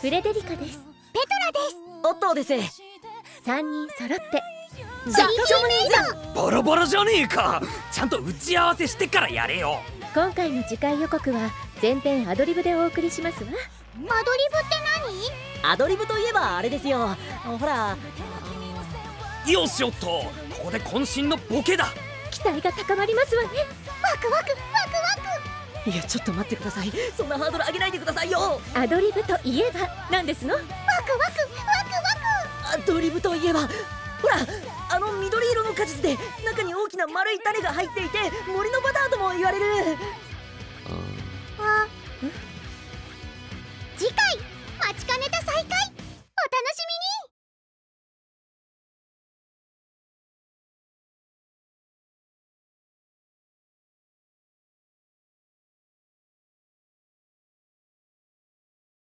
フレデリカです。ペトラです。オットーです3人揃って。ジャッキー姉さんバラバラじゃねえか。ちゃんと打ち合わせしてからやれよ。今回の次回予告は全編アドリブでお送りしますわ。アドリブって何？アドリブといえばあれですよ。ほら。よしおっと。ここで渾身のボケだ。期待が高まりますわね。ワクワクいやちょっと待ってください。そんなハードル上げないでくださいよ。アドリブといえばなんですの？ワクワクワクワアドリブといえば。ほらあの緑色の果実で中に大きな丸い種が入っていて森のバターとも言われる